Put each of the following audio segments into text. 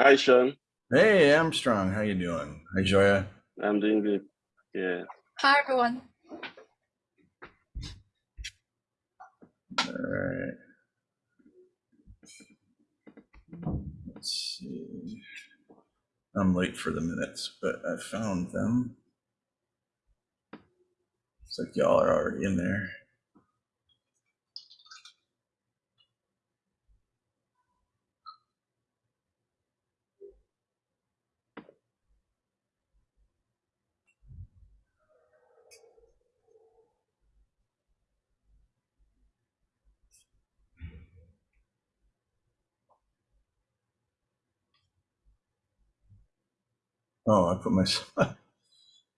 Hi, Sean. Hey, Armstrong, how you doing? Hi, Joya. I'm doing good. Yeah. Hi, everyone. All right. Let's see. I'm late for the minutes, but I found them. Looks like y'all are already in there. Oh, I put myself, I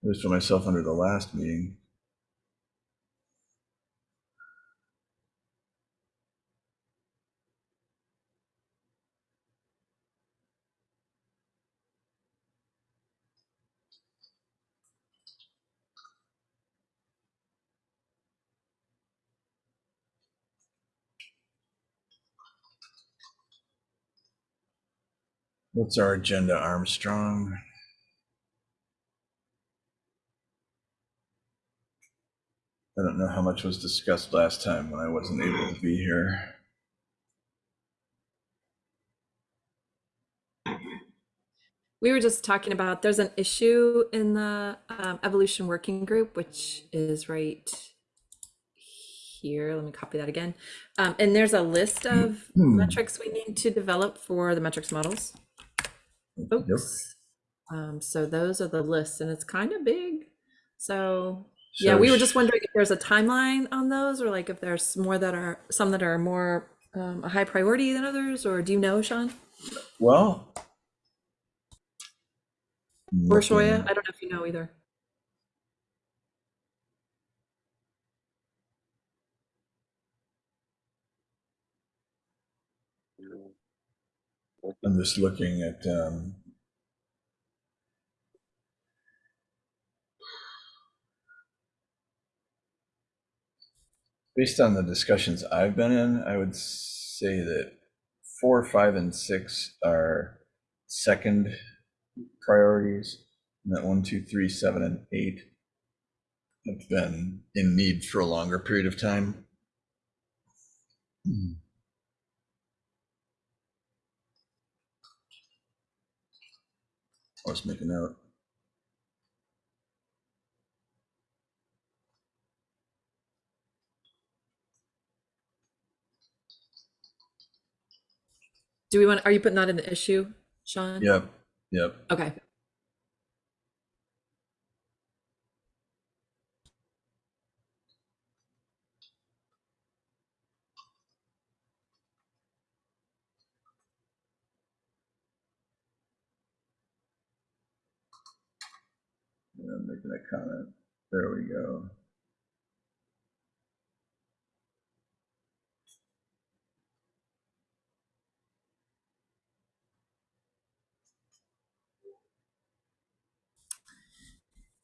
just put myself under the last meeting. What's our agenda, Armstrong? I don't know how much was discussed last time when I wasn't able to be here. We were just talking about there's an issue in the um, evolution working group, which is right here. Let me copy that again. Um, and there's a list of Hmm. metrics we need to develop for the metrics models. Yep. Oops. Um, so those are the lists, and it's kind of big. So yeah, we were just wondering if there's a timeline on those, or like if there's more that are some that are more um, a high priority than others, or do you know, Sean Well. or Shoya? I don't know if you know either. I'm just looking at, um, based on the discussions I've been in, I would say that four, five, and six are second priorities. And that one, two, three, seven, and eight have been in need for a longer period of time. Hmm. Let's make a note. Do we want? Are you putting that in the issue, Sean? Yep, yep. Okay. I'm making a comment. There we go.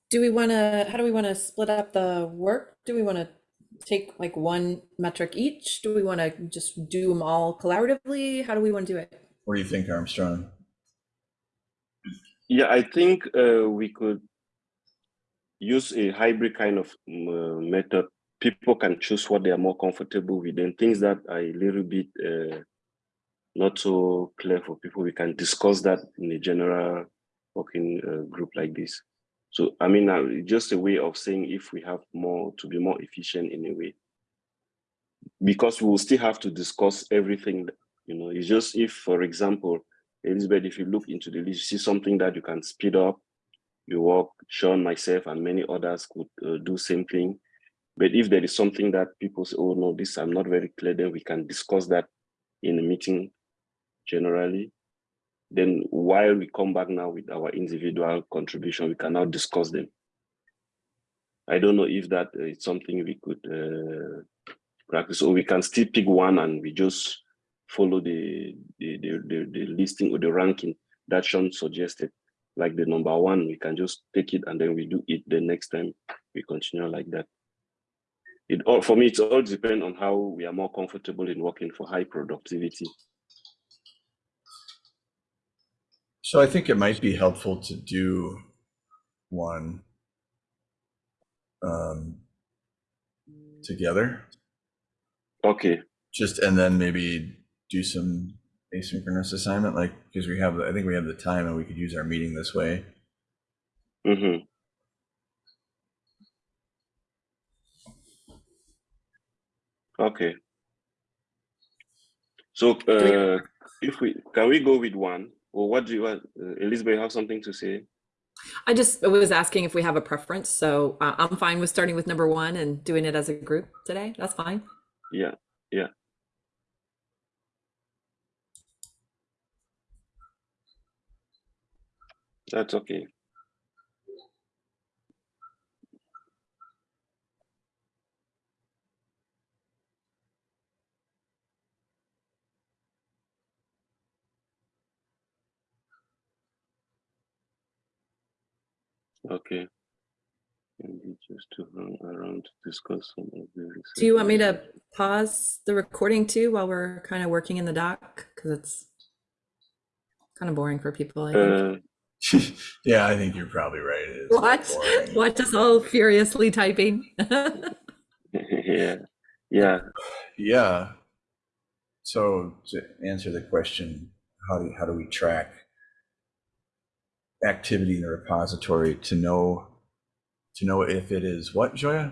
Do we want to? How do we want to split up the work? Do we want to take like one metric each? Do we want to just do them all collaboratively? How do we want to do it? What do you think, Armstrong? Yeah, I think uh, we could use a hybrid kind of um, uh, method. People can choose what they are more comfortable with, and things that are a little bit uh, not so clear for people. We can discuss that in a general working uh, group like this. So, I mean, uh, just a way of saying if we have more to be more efficient in a way, because we will still have to discuss everything. You know, it's just if, for example, Elizabeth, if you look into the list, you see something that you can speed up, you work, Sean, myself, and many others could uh, do same thing. But if there is something that people say, oh no, this I'm not very clear, then we can discuss that in a meeting generally. Then while we come back now with our individual contribution, we can now discuss them. I don't know if that is something we could uh, practice, or we can still pick one and we just follow the the, the, the, the listing or the ranking that Sean suggested. Like the number one, we can just take it and then we do it the next time we continue like that. It all for me, it all depends on how we are more comfortable in working for high productivity. So I think it might be helpful to do one um, together, Okay. just, and then maybe do some asynchronous assignment, like, because we have, I think we have the time and we could use our meeting this way. Mm-hmm. Okay. So, uh, if we can we go with one, or what do you want? Uh, Elizabeth, you have something to say? I just was asking if we have a preference, so uh, I'm fine with starting with number one and doing it as a group today. That's fine. Yeah, yeah. That's okay. Okay. Maybe just to hang around to discuss some of the. Do you want me to pause the recording too while we're kind of working in the doc? Because it's kind of boring for people, I think. Uh, Yeah, I think you're probably right. It is a little Watch, watch us all furiously typing. yeah, yeah. Yeah. So to answer the question, how do, how do we track activity in the repository to know, to know if it is what, Joya?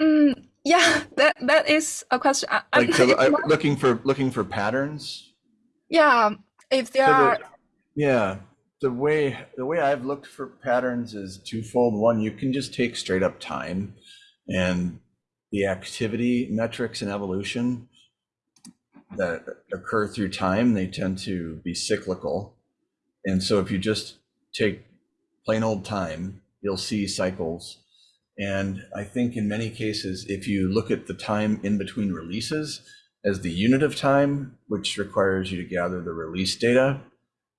Mm, yeah, that that is a question. I, Like, it's I, looking for, looking for patterns? yeah, if there So the- are, Yeah, the way, the way I've looked for patterns is twofold. One, you can just take straight up time and the activity metrics and evolution that occur through time, they tend to be cyclical. And so if you just take plain old time, you'll see cycles. And I think in many cases, if you look at the time in between releases as the unit of time, which requires you to gather the release data,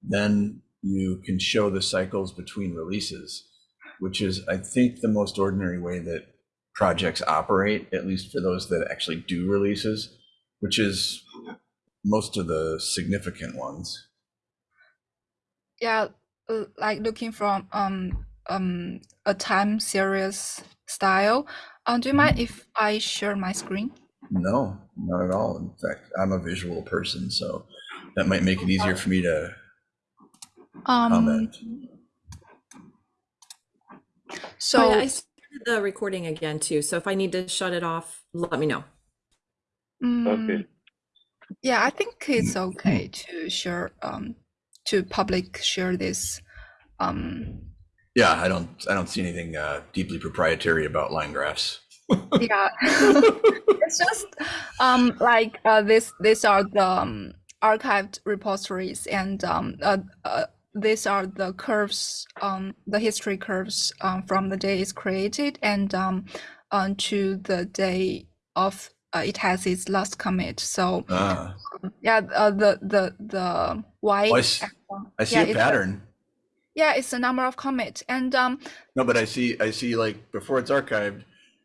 then you can show the cycles between releases, which is, I think, the most ordinary way that projects operate, at least for those that actually do releases, which is most of the significant ones. Yeah, uh, like looking from um um a time series style. Um, do you mind if I share my screen? No, not at all. In fact, I'm a visual person, so that might make it easier for me to Um, comment. so But I started the recording again too, so if I need to shut it off, let me know. mm, Okay. yeah, I think it's okay to share um to public share this um Yeah, I don't, I don't see anything uh, deeply proprietary about line graphs. yeah. It's just um like uh this these are the um, archived repositories and um uh, uh these are the curves um the history curves um from the day it's created and um to the day of uh, it has its last commit. So Ah, yeah uh, the the the white Oh, I s- I see yeah, a it's pattern. yeah it's the number of commit and um No, but I see, I see like before it's archived,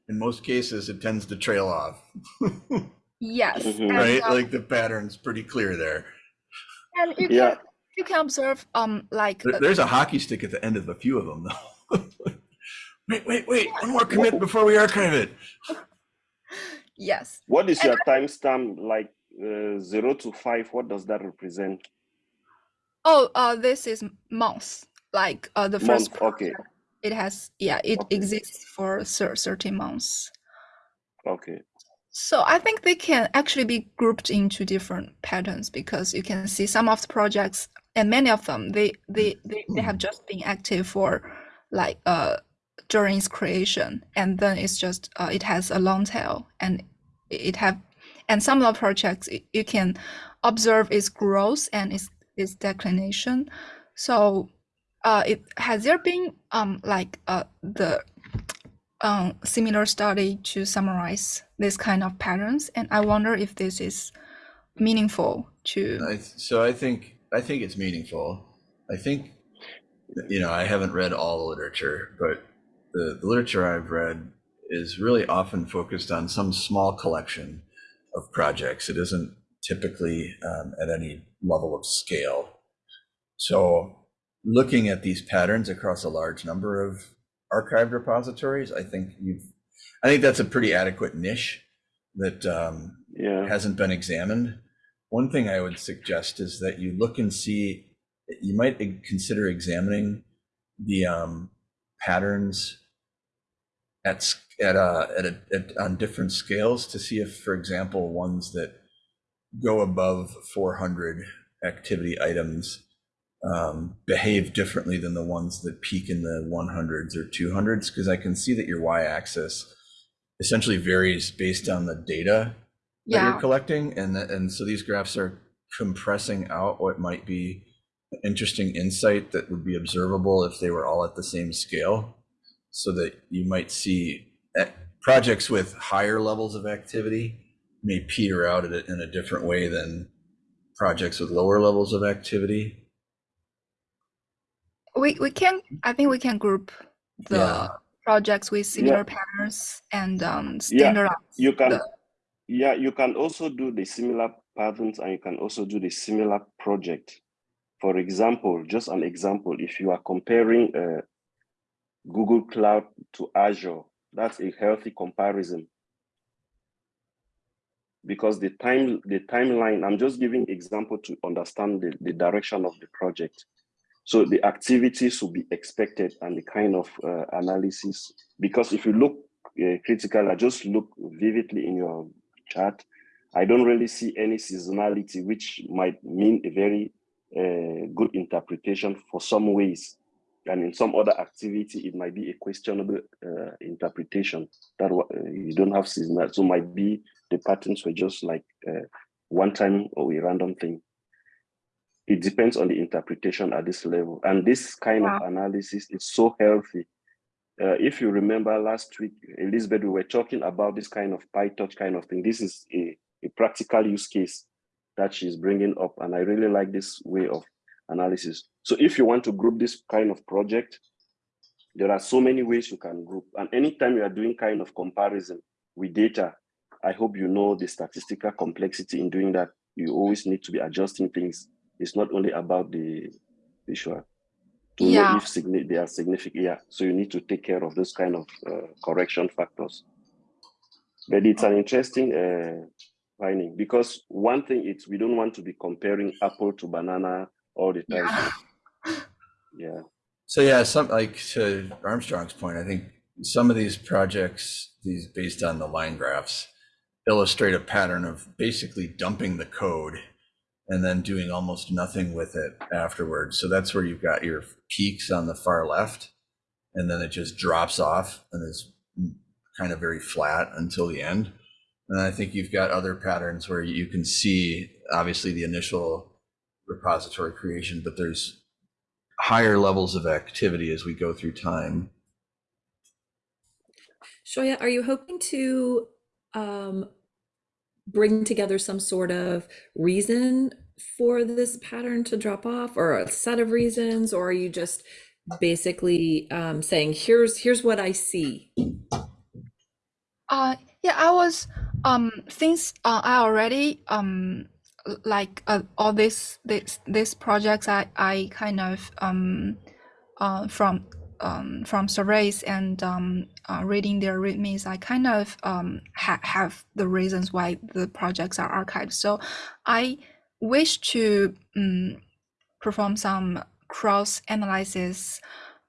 in most cases, it tends to trail off. yes Mhm. and, Right? um, Like the pattern's pretty clear there. and you Yeah. can you can observe um like There- uh, There's a hockey stick at the end of a few of them though. Wait, wait, wait, one more commit before we archive it. yes What is your timestamp like uh, zero to five? What does that represent? Oh, uh, this is months. Like uh, the first Month, okay. it has yeah, it Okay. exists for thir- 30 months. Okay. So I think they can actually be grouped into different patterns because you can see some of the projects and many of them they they they, they have just been active for like uh during its creation and then it's just uh, it has a long tail and it have and some of the projects you can observe its growth and its its declination. So uh it has there been um like uh the um, similar study to summarize this kind of patterns, and I wonder if this is meaningful to. I, so I think, I think it's meaningful. I think, you know, I haven't read all the literature, but the, the literature I've read is really often focused on some small collection of projects. It isn't typically um, at any level of scale. So looking at these patterns across a large number of archived repositories, I think you've, I think that's a pretty adequate niche that um, Yeah. hasn't been examined. One thing I would suggest is that you look and see, you might consider examining the um, patterns at at uh, at, a, at on different scales to see if, for example, ones that go above 400 activity items um, behave differently than the ones that peak in the 100s or 200s. Because I can see that your y-axis essentially varies based on the data that Yeah. you're collecting, and that, and so these graphs are compressing out what might be interesting insight that would be observable if they were all at the same scale, so that you might see projects with higher levels of activity may peter out at it in a different way than projects with lower levels of activity. We we can I think we can group the Yeah. projects with similar patterns and um Yeah, You can, the- yeah, you can also do the similar patterns and you can also do the similar project. For example, just an example, if you are comparing uh, Google Cloud to Azure, that's a healthy comparison. Because the time, the timeline, I'm just giving example to understand the, the direction of the project. So the activities will be expected and the kind of uh, analysis, because if you look uh, critical, I just look vividly in your chart, I don't really see any seasonality, which might mean a very uh, good interpretation for some ways. And in some other activity, it might be a questionable uh, interpretation that uh, you don't have seasonal. So might be the patterns were just like uh, one time or a random thing. It depends on the interpretation at this level. And this kind of analysis is so healthy uh, if you remember last week, Elizabeth, we were talking about this kind of PyTorch kind of thing. This is a, a practical use case that she's bringing up, and I really like this way of analysis. So if you want to group this kind of project, there are so many ways you can group. And anytime you are doing kind of comparison with data, I hope you know the statistical complexity in doing that. You always need to be adjusting things. It's not only about the visual to Yeah. know if they are significant. Yeah, so you need to take care of those kind of uh, correction factors. But it's an interesting uh, finding because one thing is we don't want to be comparing apple to banana all the time. Yeah. Yeah, So yeah, some like to Armstrong's point, I think some of these projects, these based on the line graphs, illustrate a pattern of basically dumping the code and then doing almost nothing with it afterwards. So that's where you've got your peaks on the far left, and then it just drops off and is kind of very flat until the end. And I think you've got other patterns where you can see obviously the initial repository creation, but there's higher levels of activity as we go through time. Shoya, are you hoping to um, bring together some sort of reason for this pattern to drop off or a set of reasons, or are you just basically um, saying, here's here's what I see? Uh, yeah, I was um since uh, I already um l- like uh, all this this this projects I I kind of um uh from um from surveys and um uh, reading their readmes I kind of um ha have the reasons why the projects are archived. So I wish to um, perform some cross analysis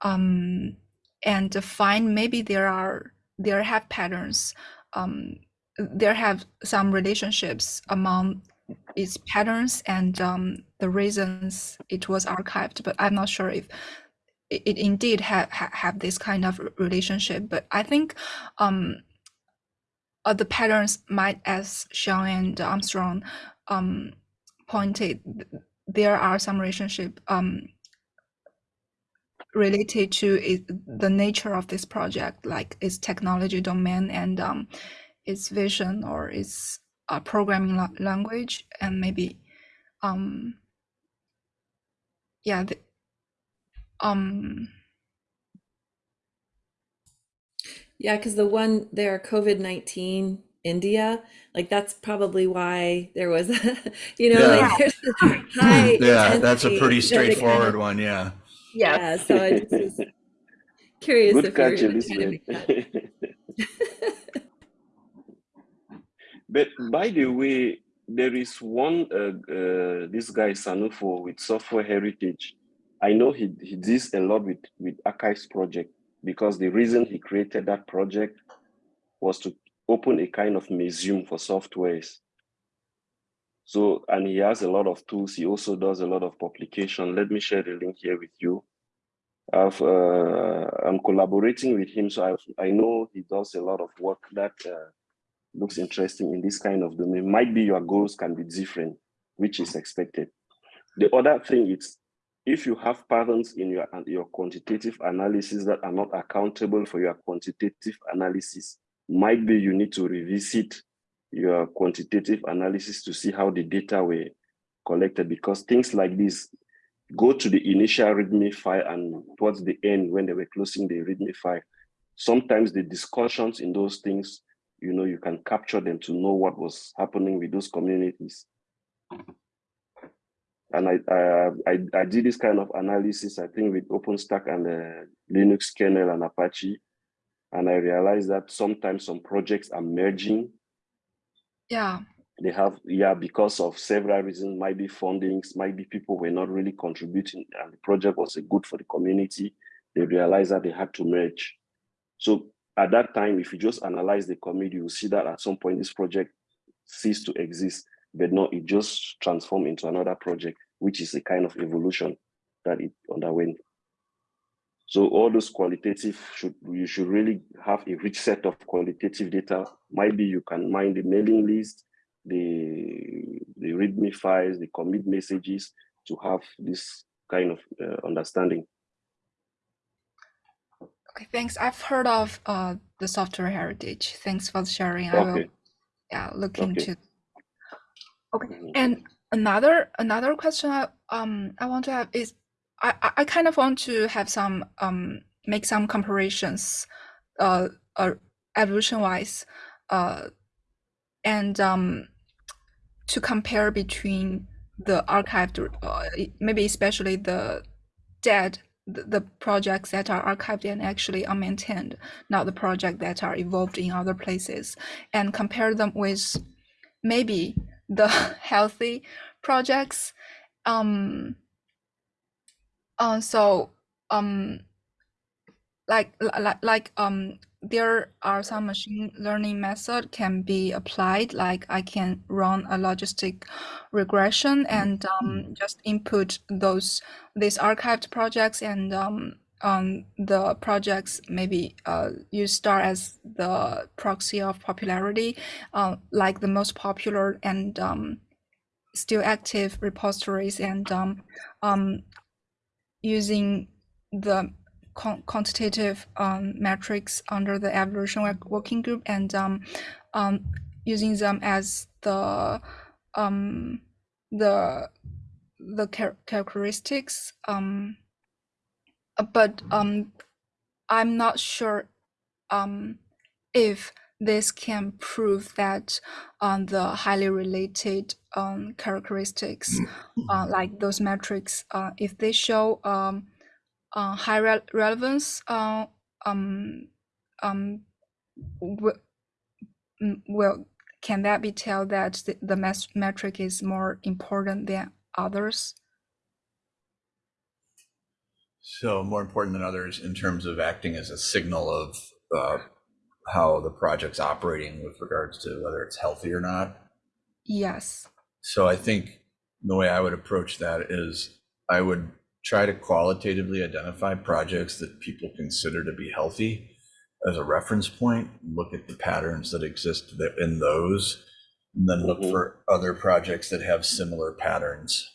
um, and find maybe there are there have patterns um, there have some relationships among its patterns and um, the reasons it was archived but i'm not sure if it, indeed ha, ha, have this kind of relationship. But i think um, uh, the patterns might as sean and armstrong um, pointed there are some relationship um, related to it, the nature of this project, like its technology domain and um, its vision or its uh, programming la- language, and maybe, um, yeah, the, um, Yeah, because the one there, COVID 19 India. Like that's probably why there was, a, you know, Yeah. like high Yeah, that's a pretty you know, to kind of- straightforward one, yeah. Yeah, so I just was curious Good if you were catch, gonna kind make that. But by the way, there is one uh, uh, this guy Sanufo with Software Heritage. I know he he does a lot with with Archives project because the reason he created that project was to open a kind of museum for softwares. So, and he has a lot of tools. He also does a lot of publication. Let me share the link here with you. I've, uh, I'm collaborating with him, so I've, I know he does a lot of work that uh, looks interesting in this kind of domain. Might be your goals can be different, which is expected. The other thing is, if you have patterns in your your quantitative analysis that are not accountable for your quantitative analysis, might be you need to revisit your quantitative analysis to see how the data were collected because things like this go to the initial readme file and towards the end when they were closing the readme file sometimes the discussions in those things you know you can capture them to know what was happening with those communities. And I, I I I did this kind of analysis I think with OpenStack and uh, Linux kernel and Apache. And I realized that sometimes some projects are merging. Yeah. they have yeah because of several reasons might be fundings might be people were not really contributing and the project was a good for the community. They realized that they had to merge. So at that time if you just analyze the community you will see that at some point this project ceased to exist but no it just transformed into another project which is a kind of evolution that it underwent so all those qualitative should you should really have a rich set of qualitative data maybe you can mine the mailing list the the readme files, the commit messages to have this kind of uh, understanding. Okay, thanks. I've heard of uh the software heritage. Thanks for the sharing. I will yeah look Okay. into. Okay, Mhm. and another another question I um I want to have is I I- I kind of want to have some um make some comparisons uh uh evolution wise uh and um to compare between the archived uh, maybe especially the dead the, projects that are archived and actually unmaintained not the project that are evolved in other places and compare them with maybe the healthy projects. Um uh, so um like like like um there are some machine learning method can be applied like i can run a logistic regression and um, just input those these archived projects and um, um, the projects maybe uh, use star as the proxy of popularity uh, like the most popular and um, still active repositories and um, um, using the quantitative um, metrics under the evolution working group and um, um, using them as the um, the the char- characteristics. Um, but um, I'm not sure um, if this can prove that um, the highly related um, characteristics, uh, like those metrics, uh, if they show um, uh, high re- relevance, uh, um, um, mm, well, can that be tell that the, the metric is more important than others? So more important than others in terms of acting as a signal of uh, how the project's operating with regards to whether it's healthy or not. Yes. So I think the way I would approach that is I would try to qualitatively identify projects that people consider to be healthy as a reference point, look at the patterns that exist in those, and then look Mhm. for other projects that have similar patterns.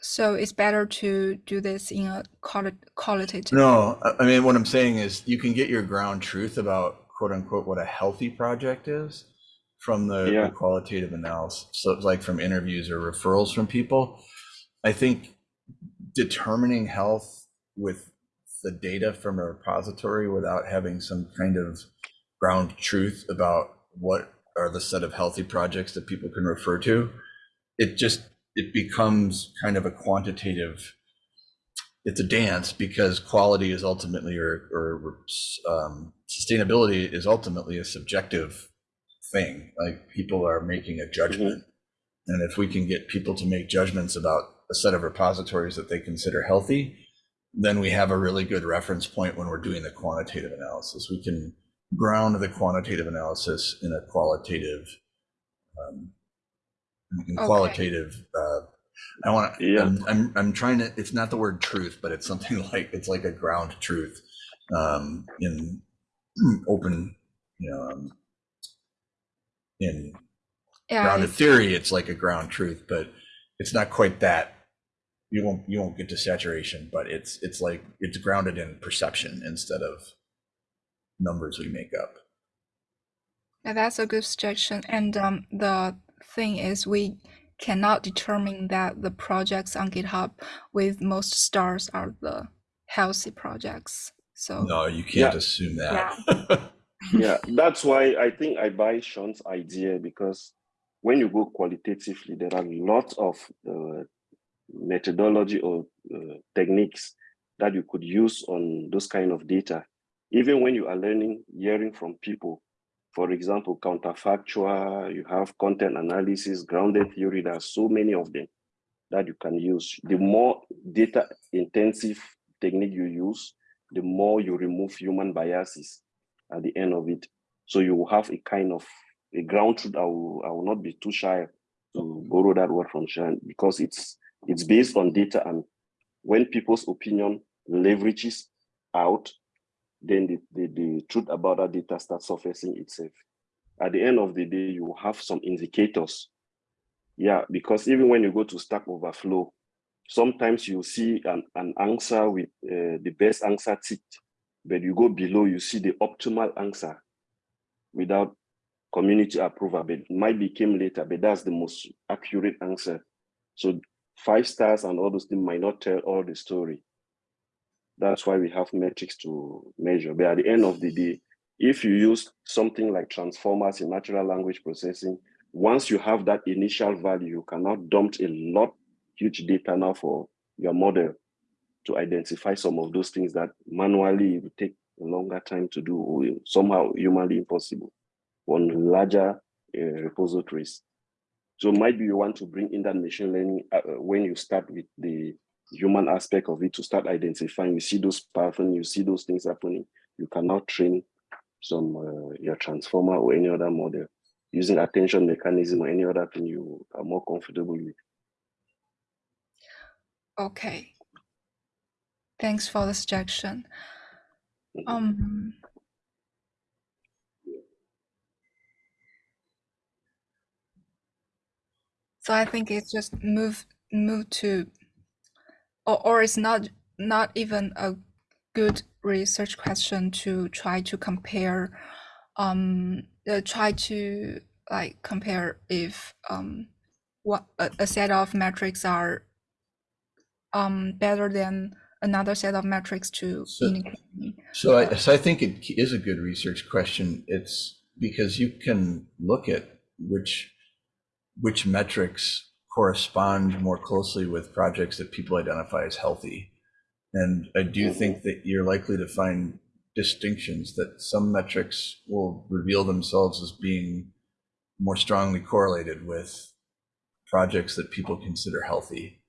So it's better to do this in a qualitative. No, I I mean, what I'm saying is you can get your ground truth about quote unquote what a healthy project is from the, the qualitative analysis. So it's like from interviews or referrals from people. I think determining health with the data from a repository without having some kind of ground truth about what are the set of healthy projects that people can refer to. It just it becomes kind of a quantitative. It's a dance because quality is ultimately or or um, sustainability is ultimately a subjective thing. Like people are making a judgment, and if we can get people to make judgments about a set of repositories that they consider healthy, then we have a really good reference point when we're doing the quantitative analysis. We can ground the quantitative analysis in a qualitative, um, in Okay. qualitative. Uh, I want to. Yeah. I'm, I'm I'm trying to. It's not the word truth, but it's something like it's like a ground truth um, in open. You know, um, in Yeah, grounded theory, it's like a ground truth, but it's not quite that. You won't you won't get to saturation, but it's it's like it's grounded in perception instead of numbers we make up. Yeah, that's a good suggestion. And um, the thing is, we cannot determine that the projects on GitHub with most stars are the healthy projects. So No, you can't Yeah. assume that. yeah, that's why I think I buy Sean's idea because when you go qualitatively, there are lots of uh, methodology or uh, techniques that you could use on those kind of data. Even when you are learning, hearing from people, for example, counterfactual, you have content analysis, grounded theory, there are so many of them that you can use. The more data intensive technique you use, the more you remove human biases at the end of it. So you will have a kind of a ground truth. I will, I will not be too shy to borrow that word from Sean because it's it's based on data and when people's opinion leverages out, then the, the, the truth about that data starts surfacing itself. At the end of the day, you have some indicators. Yeah, because even when you go to Stack Overflow, sometimes you see an, an answer with uh, the best answer ticked, but you go below, you see the optimal answer without community approval, but it might be came later, but that's the most accurate answer. So five stars and all those things might not tell all the story. That's why we have metrics to measure. But at the end of the day, if you use something like transformers in natural language processing, once you have that initial value, you cannot dump a lot huge data now for your model to identify some of those things that manually it would take a longer time to do or somehow humanly impossible on larger uh, repositories. So maybe you want to bring in that machine learning uh, when you start with the human aspect of it to start identifying. You see those patterns, you see those things happening. You cannot train some uh, your transformer or any other model using attention mechanism or any other thing you are more comfortable with. okay. Thanks for the suggestion. Mhm. Um, so I think it's just move move to, or or it's not not even a good research question to try to compare, um, uh, try to like compare if um, what a, a set of metrics are um better than another set of metrics to So- So I, so I think it is a good research question. It's because you can look at which which metrics correspond more closely with projects that people identify as healthy. And I do mm-hmm. think that you're likely to find distinctions that some metrics will reveal themselves as being more strongly correlated with projects that people consider healthy.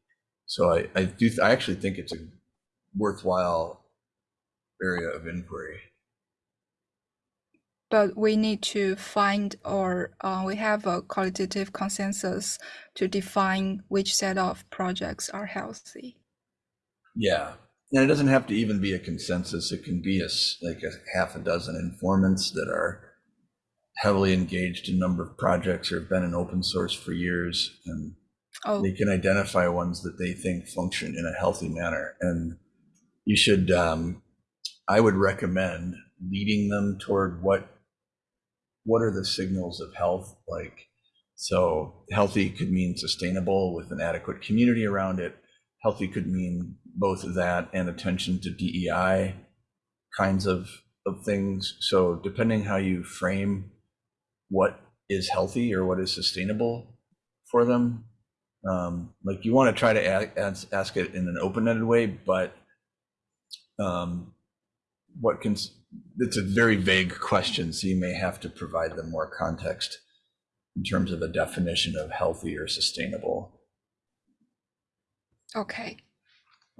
So I, I do, I actually think it's a worthwhile area of inquiry. But we need to find or uh, we have a qualitative consensus to define which set of projects are healthy. Yeah. And it doesn't have to even be a consensus. It can be a, like a half a dozen informants that are heavily engaged in a number of projects or have been in open source for years. And Oh, they can identify ones that they think function in a healthy manner. And you should, um, I would recommend leading them toward what, what are the signals of health like? So healthy could mean sustainable with an adequate community around it. Healthy could mean both that and attention to DEI kinds of of things. So depending how you frame what is healthy or what is sustainable for them, um, like you want to try to ask, ask it in an open-ended way, but um, what can it's a very vague question, so you may have to provide them more context in terms of a definition of healthy or sustainable. Okay.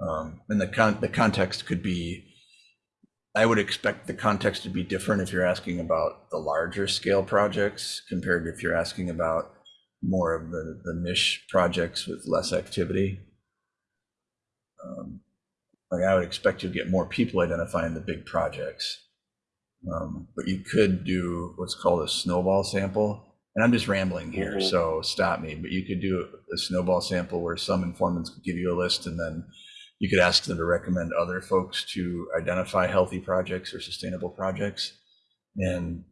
Um, and the con the context could be, I would expect the context to be different if you're asking about the larger scale projects compared to if you're asking about more of the, the niche projects with less activity. Um, like I would expect you'll get more people identifying the big projects. Um, but you could do what's called a snowball sample. And I'm just rambling here, Mhm. so stop me. But you could do a snowball sample where some informants could give you a list and then you could ask them to recommend other folks to identify healthy projects or sustainable projects. And,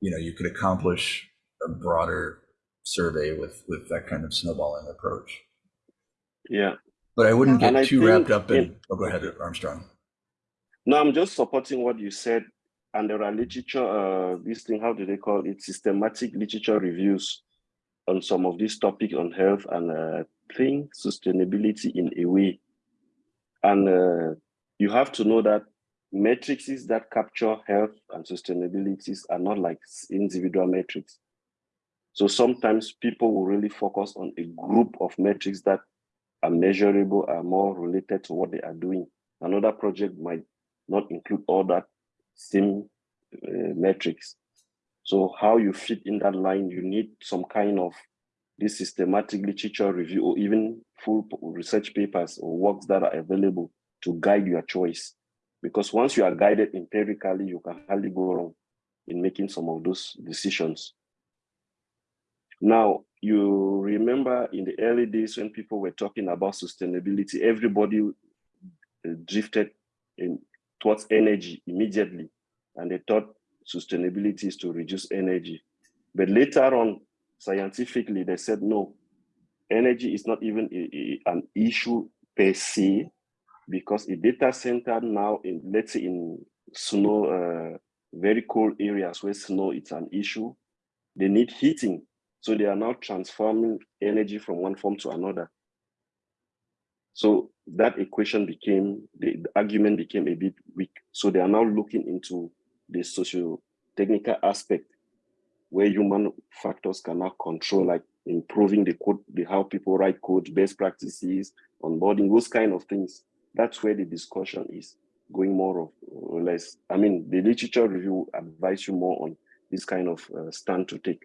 you know, you could accomplish a broader survey with, with that kind of snowballing approach. Yeah. But I wouldn't get too wrapped up in, in- oh, go ahead, Armstrong. No, I'm just supporting what you said. And there are literature, uh, this thing, how do they call it? Systematic literature reviews on some of these topics on health and uh, think sustainability in a way. And uh, you have to know that matrices that capture health and sustainabilities are not like individual metrics. So sometimes people will really focus on a group of metrics that are measurable, are more related to what they are doing. Another project might not include all that same uh, metrics. So how you fit in that line, you need some kind of this systematic literature review or even full research papers or works that are available to guide your choice. Because once you are guided empirically, you can hardly go wrong in making some of those decisions. Now, you remember in the early days when people were talking about sustainability, everybody uh, drifted in towards energy immediately, and they thought sustainability is to reduce energy. But later on, scientifically, they said no, energy is not even a- a- an issue per se, because a data center now in let's say in snow, uh, very cold areas where snow is an issue, they need heating. So they are now transforming energy from one form to another. So that equation became, the, argument became a bit weak. So they are now looking into the socio-technical aspect where human factors can now control, like improving the code, the how people write code, best practices, onboarding, those kind of things. That's where the discussion is going more of or less. I mean, the literature review advise you more on this kind of uh, stand to take.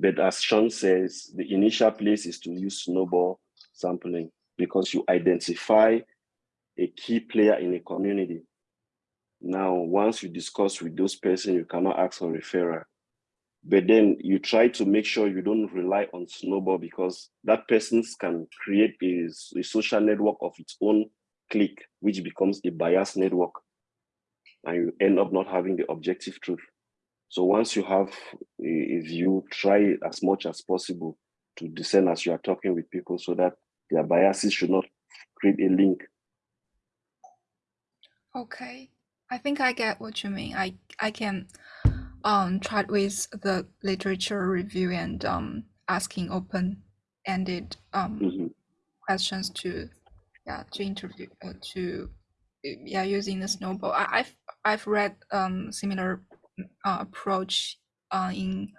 But as Sean says, the initial place is to use snowball sampling because you identify a key player in a community. Now, once you discuss with those person, you cannot ask for referral. But then you try to make sure you don't rely on snowball because that person can create a, a social network of its own clique, which becomes a biased network. And you end up not having the objective truth. So once you have a, a view, try as much as possible to discern as you are talking with people so that their biases should not create a link. Okay. I think I get what you mean. I I can um try with the literature review and um asking open-ended um Mhm. questions to yeah to interview uh, to yeah using the snowball. I, I've I've read um similar uh, approach uh in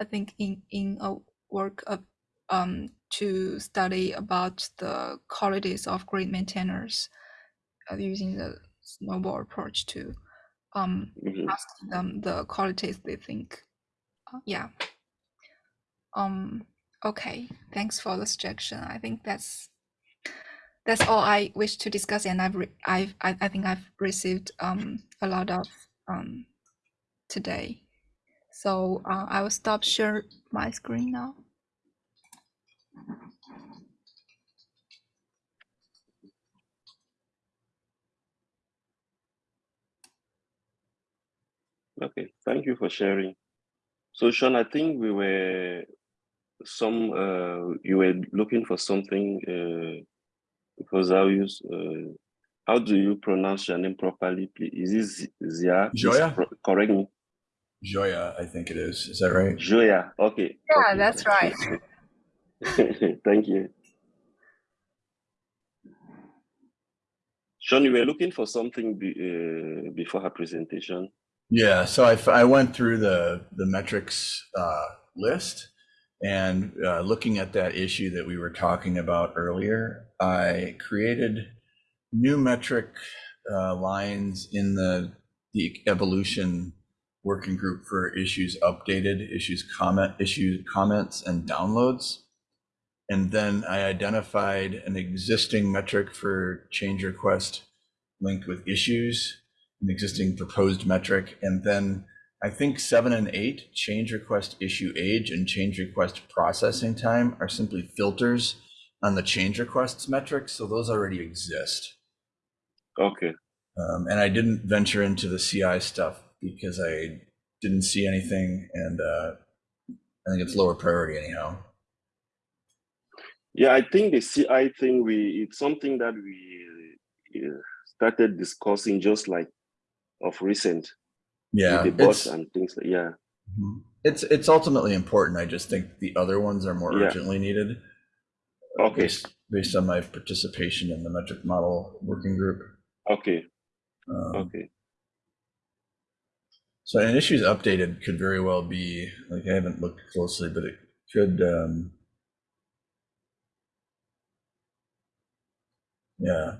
I think in in a work of um to study about the qualities of great maintainers uh, using the snowball approach to um Mhm. ask them the qualities they think uh, yeah um okay thanks for the suggestion i think that's that's all i wish to discuss and i've re- I've, I, I think i've received um a lot of um today so uh, i will stop share my screen now Okay, thank you for sharing. So Sean, I think we were some uh you were looking for something uh because I use uh how do you pronounce your name properly, please? Is it Zia? Joya? Correct me. Joya, I think it is. Is that right? Joya. Okay. Yeah, okay. that's right. Thank you. Sean, you were looking for something be, uh, before her presentation. Yeah, so I, I went through the the metrics uh, list, and uh, looking at that issue that we were talking about earlier, I created new metric uh, lines in the the evolution working group for issues updated, issues comment, issue comments, and downloads. And then I identified an existing metric for change request linked with issues an existing proposed metric. And then I think seven and eight, change request issue age and change request processing time are simply filters on the change requests metric. So those already exist. Okay. Um, and I didn't venture into the CI stuff because I didn't see anything. And uh, I think it's lower priority anyhow. Yeah, I think the CI thing, we it's something that we uh, started discussing just like of recent Yeah. with the bots it's- and things like yeah. Mhm. It's it's ultimately important. I just think the other ones are more Yeah. urgently needed. uh, Okay. Based, based on my participation in the metric model working group. Okay. Um, Okay. So an issues updated could very well be like I haven't looked closely, but it could. Um, yeah.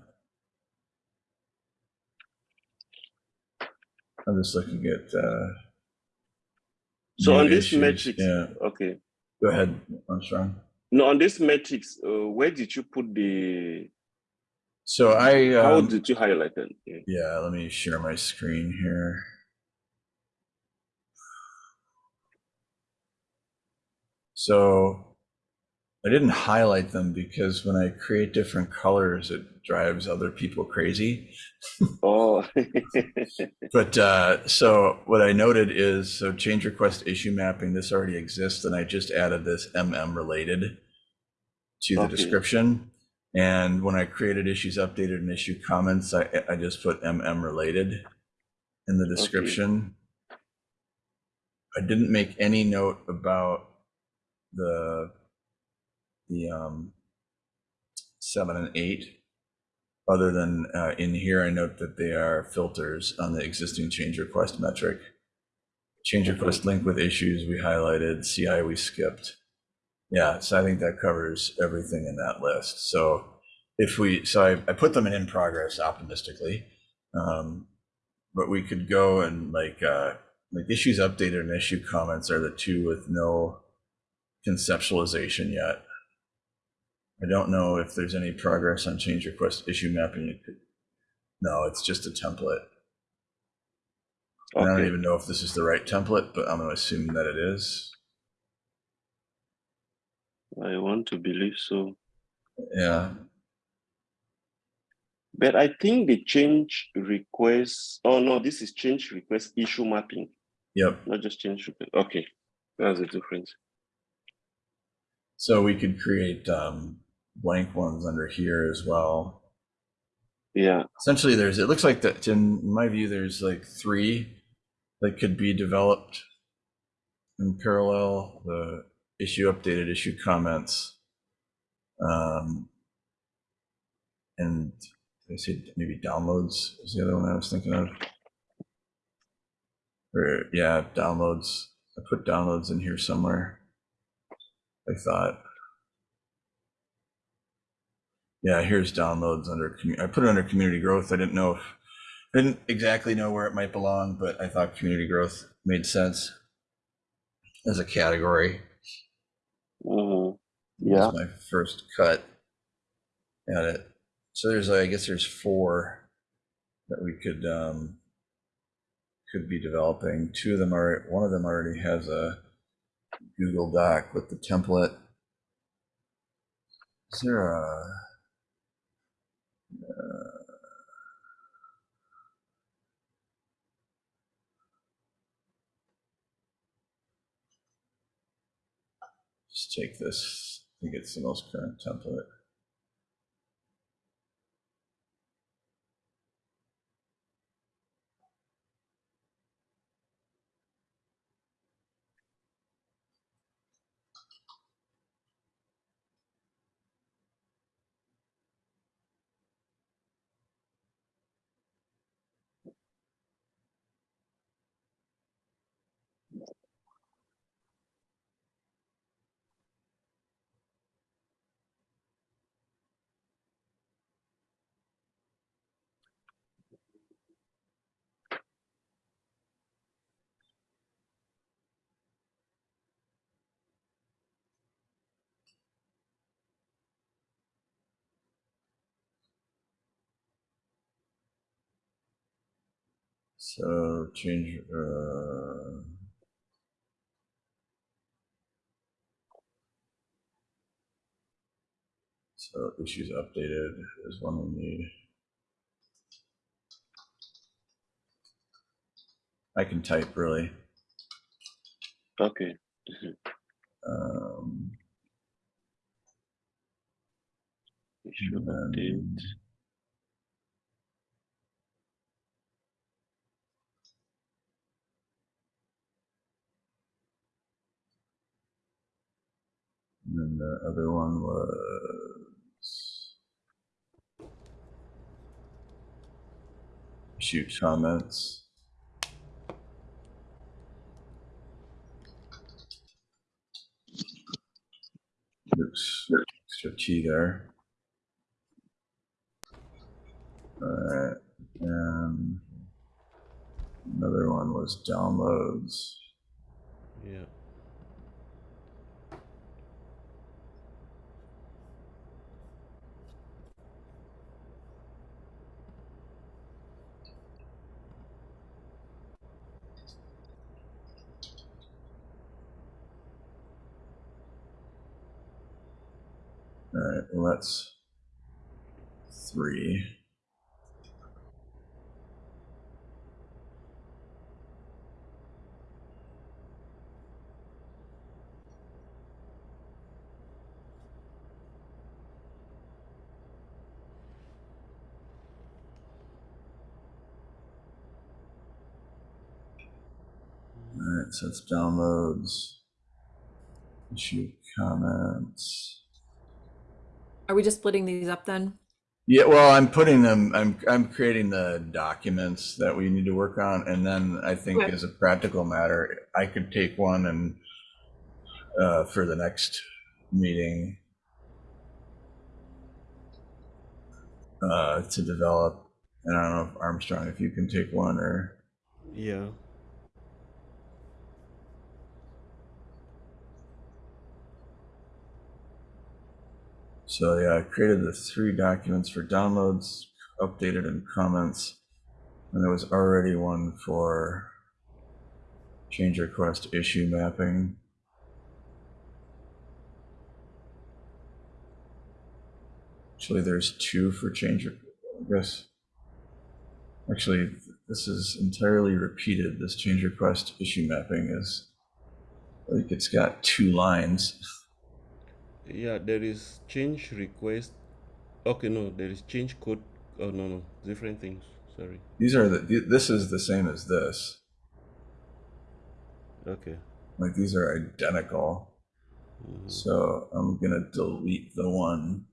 I'm just looking at. Uh, So on this issues. metrics, Yeah. okay. Go ahead, Armstrong. No, on this metrics, uh, where did you put the? So I. how um, did you highlight it? Yeah. Yeah, let me share my screen here. So I didn't highlight them because when I create different colors, it drives other people crazy. Oh. But uh, so what I noted is so change request issue mapping, this already exists, and I just added this MM related to the Okay. description. And when I created issues updated and issue comments, I, I just put MM related in the description. I didn't make any note about the the um, seven and eight other than uh, in here, I note that they are filters on the existing change request metric. Change request link with issues we highlighted, CI we skipped. Yeah, so I think that covers everything in that list. So if we, so I, I put them in in progress optimistically. Um, but we could go and like, uh, like issues updated and issue comments are the two with no conceptualization yet. I don't know if there's any progress on change request issue mapping. No, it's just a template. I don't even know if this is the right template, but I'm gonna assume that it is. I want to believe so. Yeah, But I think the change request, oh no, this is change request issue mapping, yep. not just change request. Okay, that's the difference. So we could create um, blank ones under here as well. Yeah, Essentially, there's, it looks like that, in my view, there's like three that could be developed in parallel, the issue updated, issue comments. Um, and I say maybe downloads is the other one I was thinking of. Or, yeah, downloads. I put downloads in here somewhere. I thought. Yeah, here's downloads under, I put it under community growth. I didn't know if, I didn't exactly know where it might belong, but I thought community growth made sense as a category. mhm, That's my first cut at it. So there's, I guess there's four that we could, um, could be developing. Two of them are, one of them already has a Google Doc with the template. Is there a? uh, Just take this, I think it's the most current template. So change, uh. So issues updated is one we need. I can type really. Okay. Um, Issue update. Then- the other one was. Shoot comments. Oops, extra T there. Alright, and another one was downloads. Yeah. Alright, well, that's three. Alright, so it's downloads. Issue comments. Are we just splitting these up then? Yeah, well, I'm putting them, I'm, I'm creating the documents that we need to work on, and then I think Okay. as a practical matter, I could take one and uh, for the next meeting uh, to develop, and I don't know if Armstrong, if you can take one or, Yeah. So yeah, I created the three documents for downloads, updated and comments. And there was already one for change request issue mapping. Actually, there's two for change, re- I guess. Actually, this is entirely repeated. This change request issue mapping is, like, it's got two lines. Yeah, there is change request. Okay, no, there is change code. Oh, no, no, different things. Sorry. These are the, this is the same as this. Okay. Like, these are identical. Mhm. So I'm gonna delete the one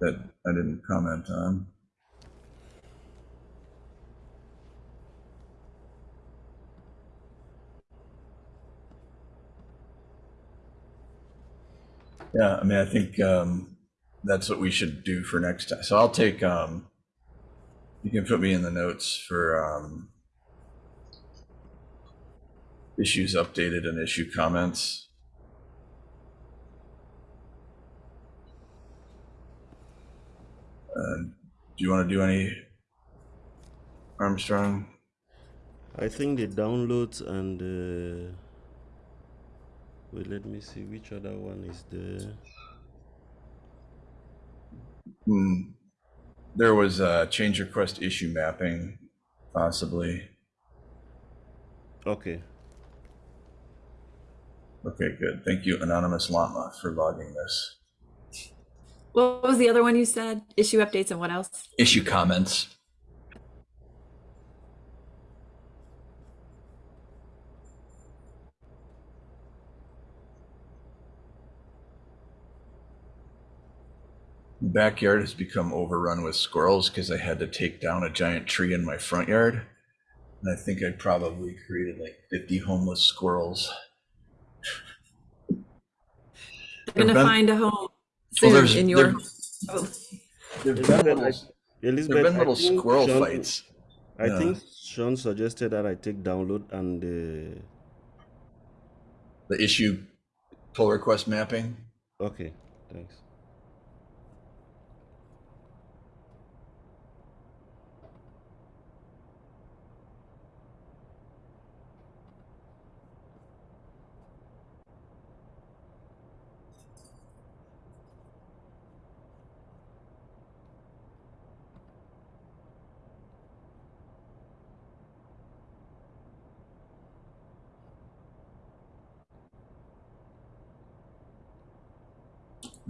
that I didn't comment on. Yeah, I mean, I think um, that's what we should do for next time. So I'll take, um, you can put me in the notes for um, issues updated and issue comments. Uh, do you want to do any Armstrong? I think the downloads and uh, wait, let me see which other one is there. Hmm. There was a change request issue mapping, possibly. Okay. Okay, good. Thank you, Anonymous Llama, for logging this. What was the other one you said? Issue updates and what else? Issue comments. Backyard has become overrun with squirrels because I had to take down a giant tree in my front yard. And I think I probably created like 50 homeless squirrels. They're gonna been- find a home soon there's- in your. there- Oh, There've been Elizabeth, little, I- there've been little squirrel Sean- fights. I Yeah. think Sean suggested that I take download and uh, The issue pull request mapping. okay, thanks.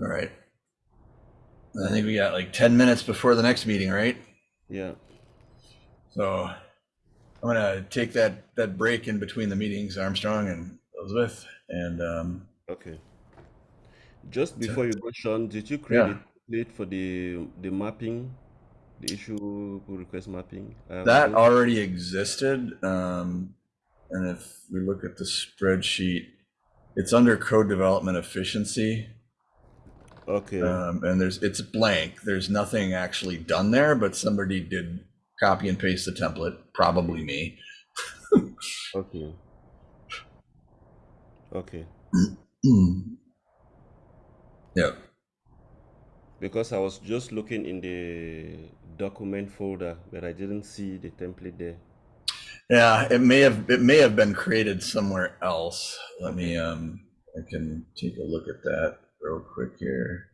All right. I think we got like 10 minutes before the next meeting, right? Yeah. So I'm gonna take that that break in between the meetings, Armstrong and Elizabeth, and um, Okay. Just before you go, Sean, did you create a for the the mapping, the issue pull request mapping? Have that already existed. Um, and if we look at the spreadsheet, it's under code development efficiency, Okay. um, and there's it's blank. There's nothing actually done there, but somebody did copy and paste the template, probably me. Okay. Okay. yeah. Because I was just looking in the document folder, but I didn't see the template there. Yeah, it may have it may have been created somewhere else. Let me um I can take a look at that real quick here.